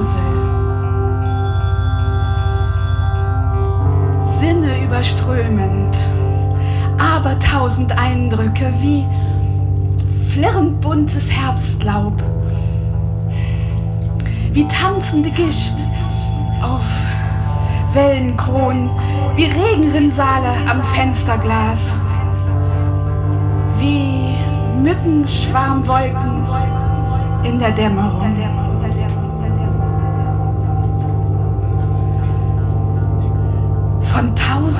Mosel. Sinne überströmend, aber tausend Eindrücke wie flirrend buntes Herbstlaub, wie tanzende Gischt auf Wellenkronen, wie Regenrinnsale am Fensterglas, wie Mückenschwarmwolken in der Dämmerung.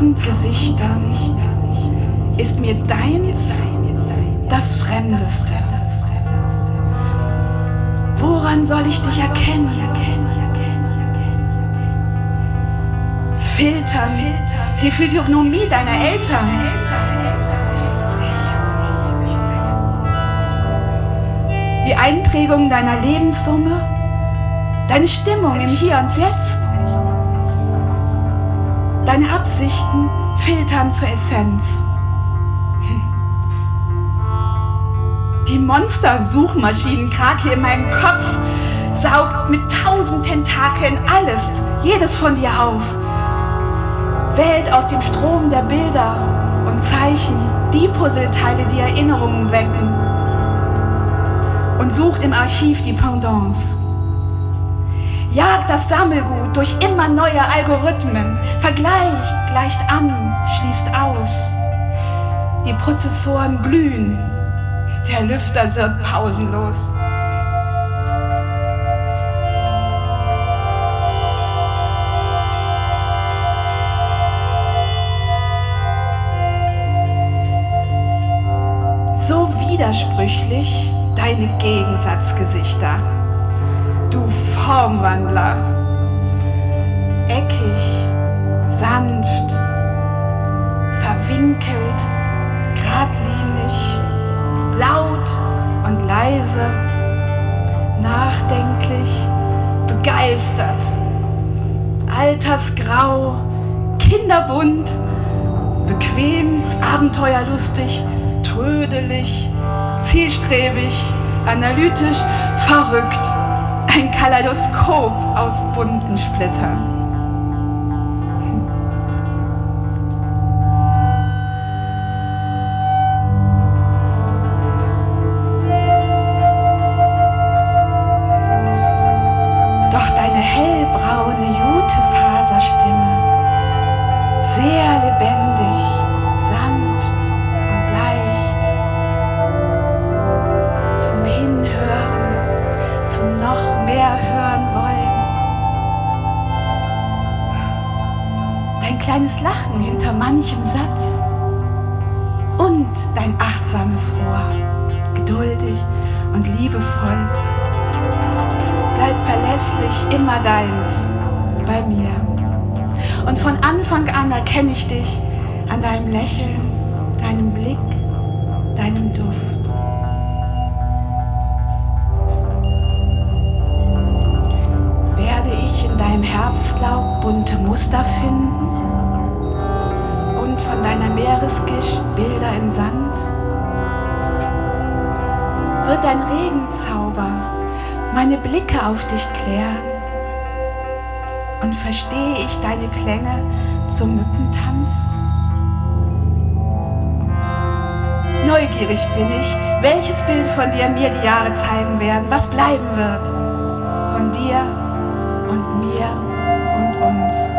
Tausend Gesichtern ist mir deins das Fremdeste. Woran soll ich dich erkennen? Filtern die Physiognomie deiner Eltern. Die Einprägung deiner Lebenssumme, deine Stimmung im Hier und Jetzt, deine Absichten filtern zur Essenz. Die Monster-Suchmaschinen-Krake in meinem Kopf saugt mit tausend Tentakeln alles, jedes von dir auf. Wählt aus dem Strom der Bilder und Zeichen die Puzzleteile, die Erinnerungen wecken und sucht im Archiv die Pendants. Jagt das Sammelgut durch immer neue Algorithmen, vergleicht, gleicht an, schließt aus. Die Prozessoren glühen, der Lüfter wird pausenlos. So widersprüchlich deine Gegensatzgesichter, du Formwandler. Eckig, sanft, verwinkelt, geradlinig, laut und leise, nachdenklich, begeistert, altersgrau, kinderbunt, bequem, abenteuerlustig, trödelig, zielstrebig, analytisch, verrückt. Ein Kaleidoskop aus bunten Splittern. Mehr hören wollen. Dein kleines Lachen hinter manchem Satz und dein achtsames Ohr, geduldig und liebevoll bleib verlässlich immer deins bei mir. Und von Anfang an erkenne ich dich an deinem Lächeln, deinem Blick, deinem Duft. Herbstlaub bunte Muster finden und von deiner Meeresgischt Bilder im Sand? Wird dein Regenzauber meine Blicke auf dich klären und verstehe ich deine Klänge zum Mückentanz? Neugierig bin ich, welches Bild von dir mir die Jahre zeigen werden, was bleiben wird von dir und mir und uns.